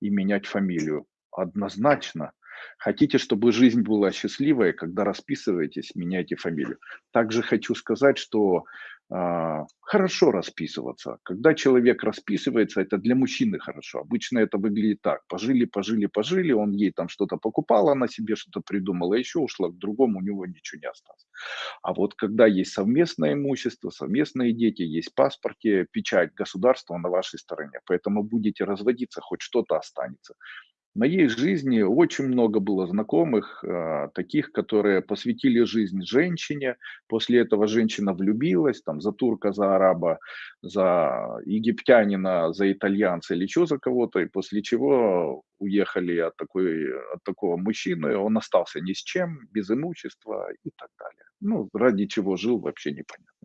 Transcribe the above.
и менять фамилию. Однозначно. Хотите, чтобы жизнь была счастливой, когда расписываетесь, меняйте фамилию. Также хочу сказать, что а, хорошо расписываться. Когда человек расписывается, это для мужчины хорошо. Обычно это выглядит так. Пожили, пожили, пожили, он ей там что-то покупал, она себе что-то придумала, еще ушла к другому, у него ничего не осталось. А вот когда есть совместное имущество, совместные дети, есть паспорте, печать государства на вашей стороне. Поэтому будете разводиться, хоть что-то останется. Моей жизни очень много было знакомых, а, таких, которые посвятили жизнь женщине, после этого женщина влюбилась, там, за турка, за араба, за египтянина, за итальянца или еще за кого-то, и после чего уехали от, такой, от такого мужчины, он остался ни с чем, без имущества и так далее. Ну, ради чего жил, вообще непонятно.